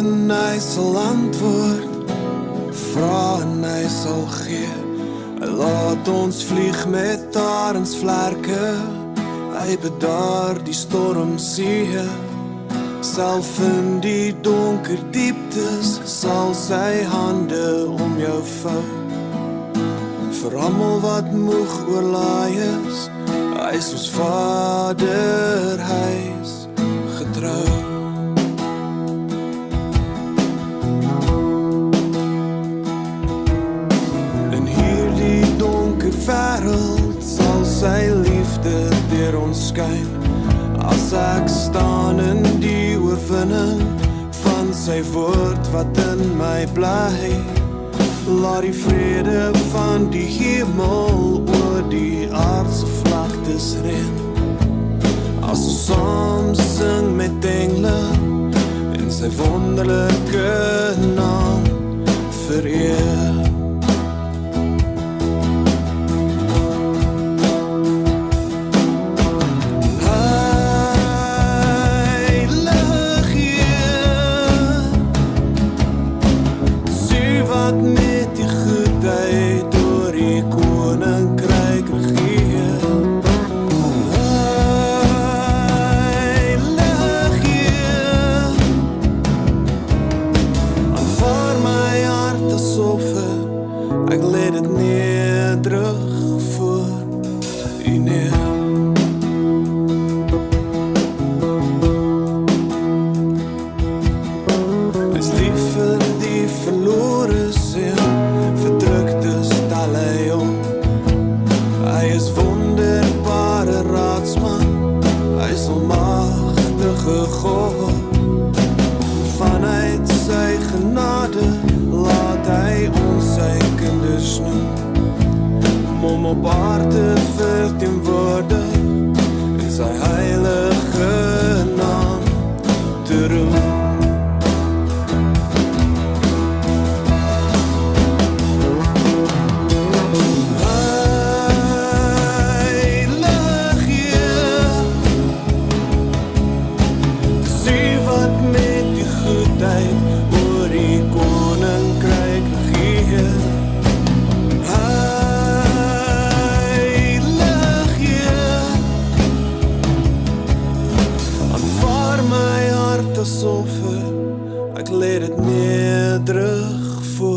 en hy sal antwoord. Vra en hy sal gee. Hy laat ons vlieg met arends vlerke. Hy bedaar die storm see. Self in die donker dieptes sal sy hande om jou vou. Vir almal wat moeg oorlaai is, hy is ons Vader, hy sy liefde deur ons skyn. As ek staan in die oorwinning van sy woord wat in my bly. Laat die vrede van die hemel oor die aardse vlaktes reën. As ons saam sing met engle in sy wonderlike wat met die goedheid deur die koninkryk regeer. Aanvaar my hart asof ek lê dit nederig voor U neer. Om op aarde verteenwoordig in sy heilige aanvaar my hart asof ek lê dit nederig voor